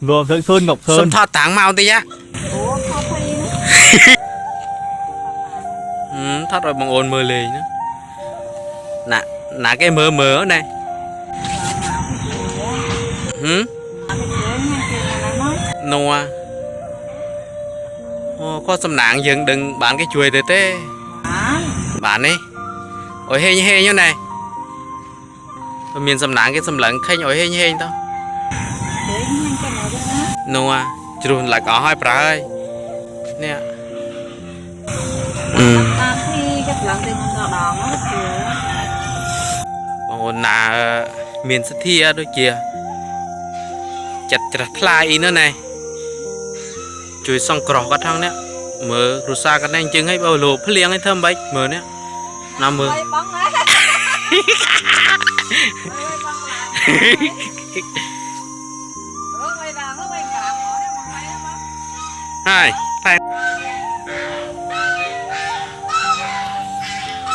Vâng, rồi sơn Sơn Ngọc Sơn. Sơn thọ tảng mau tí á ừ, thoát rồi bằng ồn mơ lì nữa nà nà cái mơ mơ ở đây. Ừ? Hử noa ô có xâm nạn dừng đừng bán cái chuối để tê bán đi ôi hên hên như này. Miền xâm nạn cái xâm lẫn khanh ôi hên hên tao នោះអាជ្រុះឡាច់អស់ហើយប្រើហើយនេះអឺតាមទីគេឡើងទៅក្នុងដងហ្នឹងគឺបងអូនណាមានសទ្ធាដូចជាចិត្តច្រះថ្លាអីនោះណែជួយសង្គ្រោះគាត់ថងនេះមើលគ្រូសាគាត់ណែអញ្ចឹងហើយបើលោភ្លៀងឲ្យធ្វើម៉េចមើលនេះណាមើលហើយបងហ៎ ហើយតែ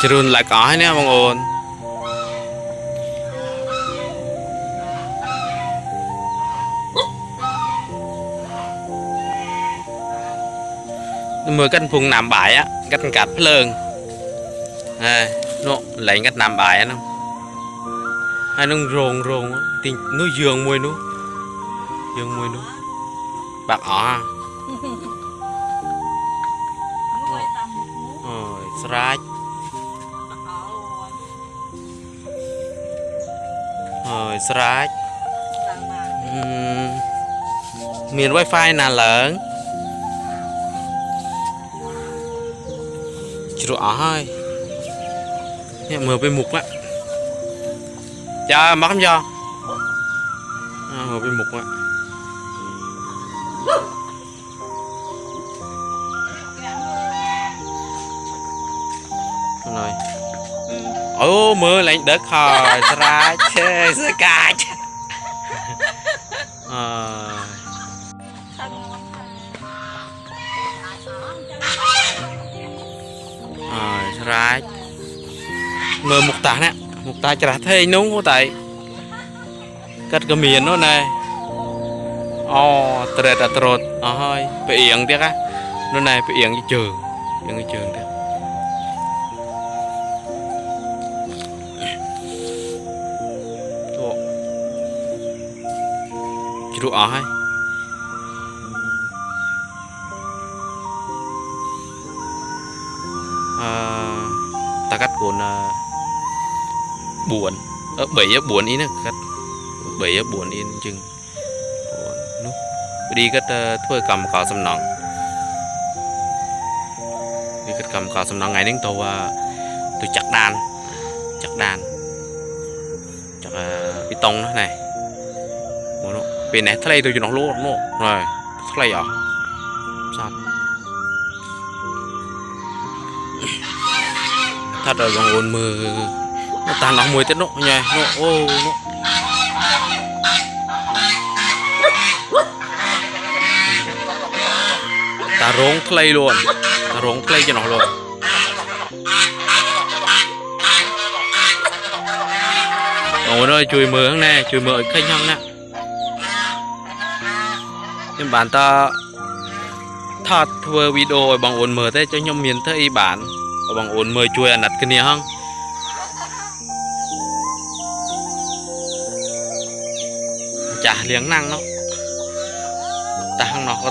ជ្រុនឡាច់អស់ហើយនេះបងអូនមើលកាត់កំពុងណាំបាយáកាត់កាត់ភ្លើងហើយនោះលែងកាត់ណាំបាយហ្នឹងហើយនឹងរងរងទីនោះយើងមួយនោះយើងមួយនោះបាក់អស់ហ่ะ មួយតាមមុខ អើយស្រាច់ អូយ អើយស្រាច់ ឡើងមក អឺមាន Wi-Fi ណាឡើងជ្រុះអស់ហើយនេះមើលទៅមុខណាចាមកកំយោអើមើលទៅមុខណា ហើយអូមើលឡើងដឹកហើយស្រាច់ឆេស្កាច់អើយ ខាងមកខាងអាចអស់ចឹង អើយស្រាច់មើលមុខតានេះមុខតាច្រាស់ថេងនោះតែកាត់ក៏មាននោះណែអូត្រេតអត្រត់អស់ហើយផ្អៀងទៀតណានោះណែផ្អៀងជើងផ្អៀងជើងទៀ ru ở hay à, ta cắt cuốn à, buồn. Ở bảy ở buồn in cắt. Bảy ở buồn in chừng. Đi cắt à, thôi cầm cỏ sầm nòng đi cắt cầm cỏ sầm nòng ngày đến tàu tôi chặt đàn. Chặt đàn. Chặt uh, bê tông đó này bên này thay tôi cho nó lỗ nó rồi thay à? Sao? Thật là bằng ồn nó tàn nóng mùi tết nộ nhè nộ, ô, nộ. Ta rống play luôn. Ta rống play cho nó luôn. Ôi ơi chui mưa nè chui mưa khách nhăng nè. ខ្ញុំបានតថតធ្វើវីដេអូឲ្យបងអូនមើលទេចុះខ្ញុំមានធ្វើអីបានឲ្យបងអូនមើលជួយអាណិតគ្នាហងចាស់លៀងណាំងនោះតាំងនោះក៏